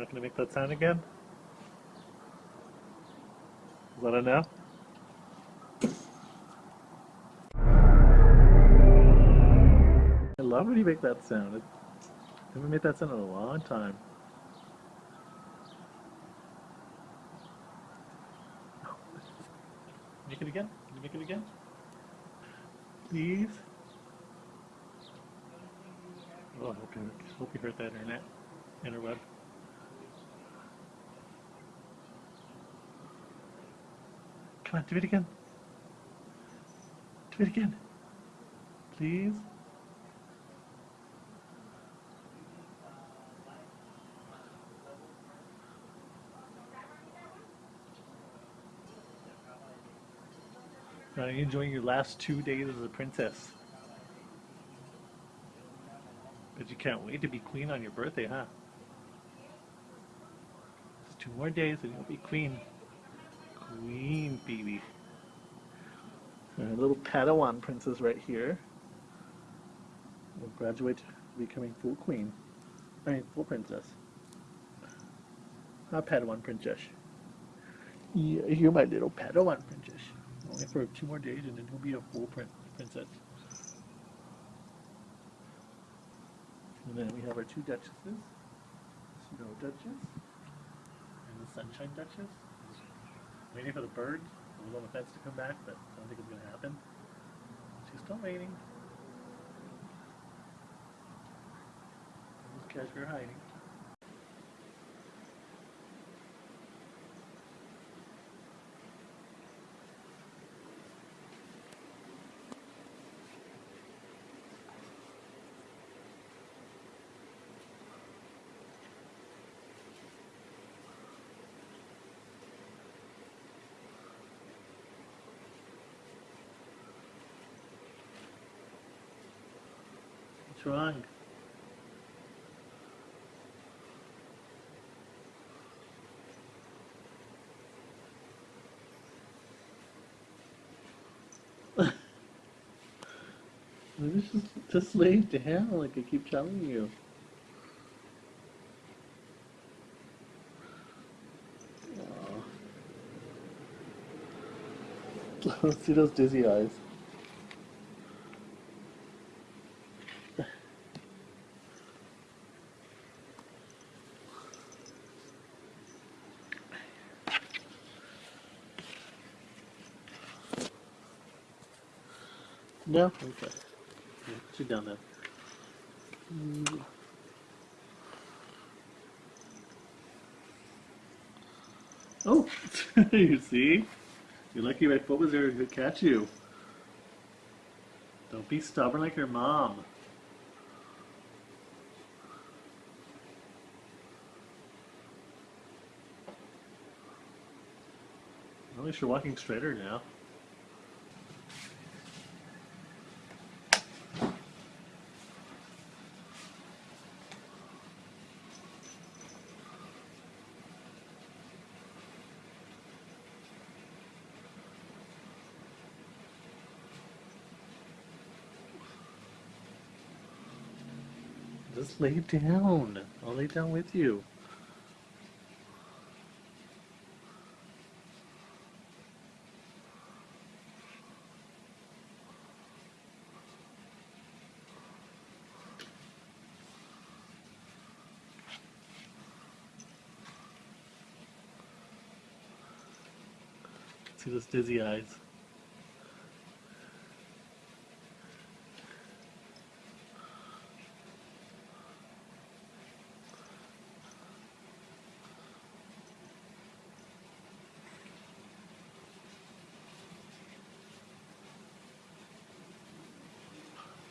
not going to make that sound again? Is that enough? I love when you make that sound. It, I haven't made that sound in a long time. Make it again? Can you make it again? Please? Oh, I hope you, hope you hurt that internet, interweb. Come on, do it again. Do it again. Please? Are you enjoying your last two days as a princess? But you can't wait to be queen on your birthday, huh? Just two more days and you'll be queen. Queen, baby. Our little Padawan princess right here will graduate becoming full queen. I mean, full princess. Not Padawan princess. Yeah, you're my little Padawan princess. Only for two more days and then he'll be a full prin princess. And then we have our two duchesses. Snow Duchess and the Sunshine Duchess. Waiting for the birds bird, the little fence to come back, but I don't think it's going to happen. She's still waiting. Just catch her hiding. What's wrong? just, just lay down like I keep telling you. Let's see those dizzy eyes. No? Okay. Yeah, sit down then. Mm. Oh, you see? You're lucky my foot was there to catch you. Don't be stubborn like your mom. At least you're walking straighter now. Just lay down. I'll lay down with you. See those dizzy eyes.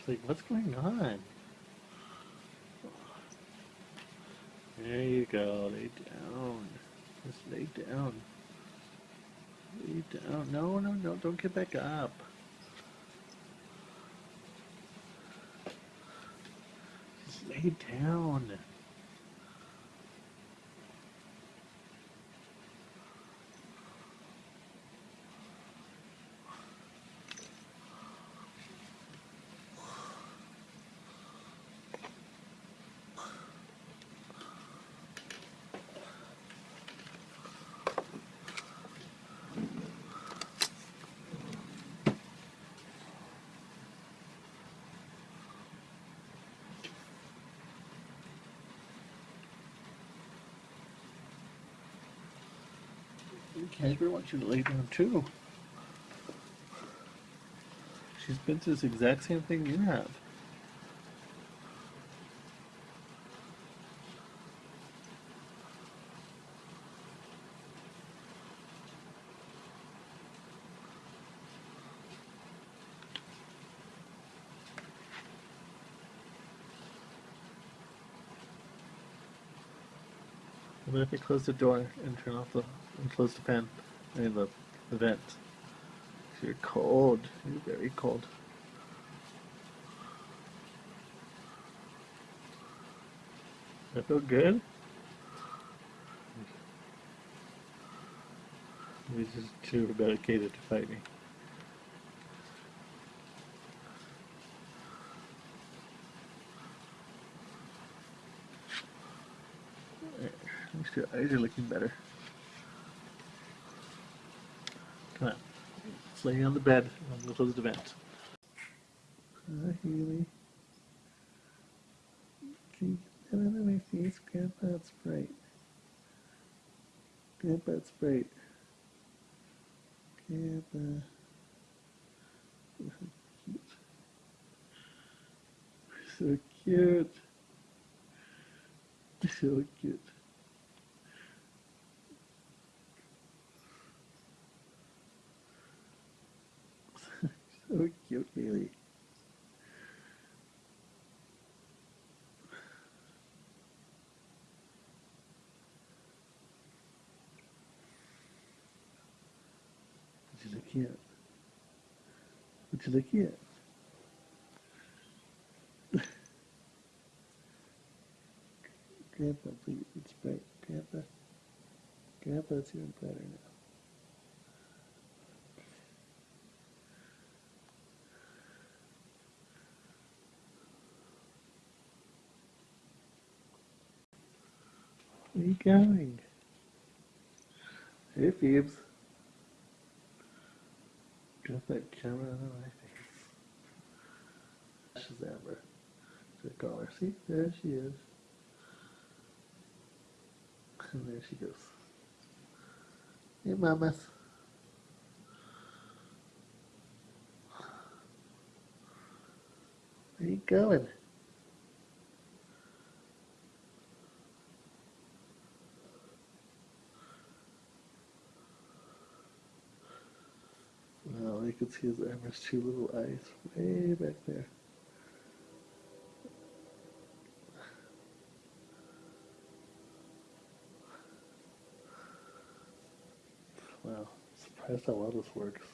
Like, what's going on? There you go, lay down. Just lay down. Lay down. No, no, no, don't get back up. Just lay down. Casper wants you to lay down too. She's been through this exact same thing you have. Then if you close the door and turn off the and close the fan, I mean the, the vent. You're cold. You're very cold. That feel good? He's just too dedicated to fight me. At least your eyes are looking better. Come on. Let's lay on the bed. Close the vent. Hi, Haley. Can you get that out of my face? Grandpa, it's bright. Grandpa, it's bright. Grandpa. So cute. So cute. So cute, Haley. What you looking at? What you looking at? Grandpa, please, it's bright. Grandpa, Grandpa, it's even brighter now. Going? Hey, Phoebes. Got that camera on my face. She's Amber. Should I call her? See? There she is. And there she goes. Hey, mamas. Where you going? Well, you see his Amber's two little eyes way back there. Wow, surprised how well this works.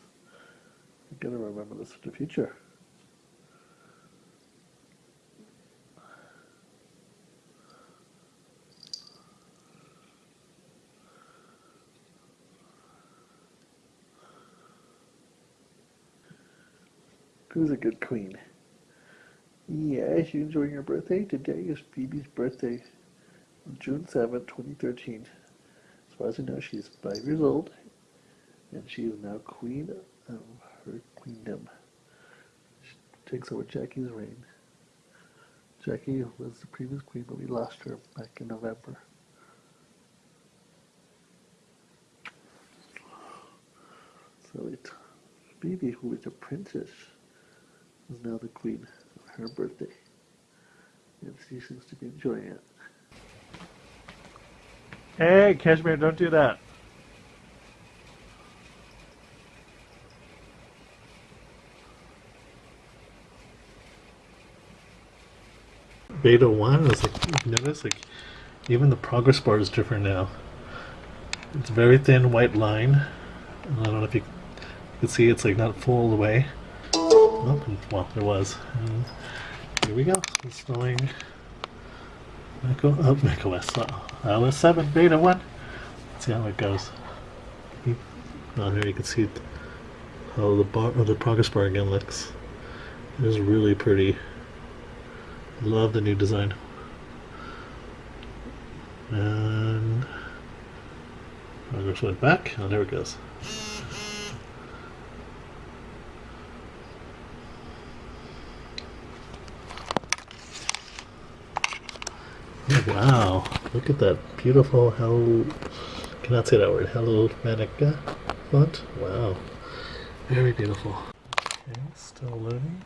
I'm gonna remember this for the future. Who's a good queen? Yes, you enjoying your birthday? Today is Phoebe's birthday, June seventh, 2013. As far as I know, she's five years old, and she is now queen of her queendom. She takes over Jackie's reign. Jackie was the previous queen, but we lost her back in November. So it, Phoebe, who is a princess, is now the queen of her birthday. And she seems to be enjoying it. Hey, Cashmere, don't do that. Beta 1 is like, you notice, like, even the progress bar is different now. It's a very thin white line. I don't know if you can see it's like not full the way. Oh, well, there was. And here we go. Installing Mac, oh, Mac OS. Uh, iOS 7 Beta 1. Let's see how it goes. Oh, here you can see how the bar, or the progress bar again looks. It is really pretty. Love the new design. And progress went back. Oh, there it goes. Wow, look at that beautiful how cannot say that word. Hello, Manica font. Wow. Very beautiful. Okay, still loading.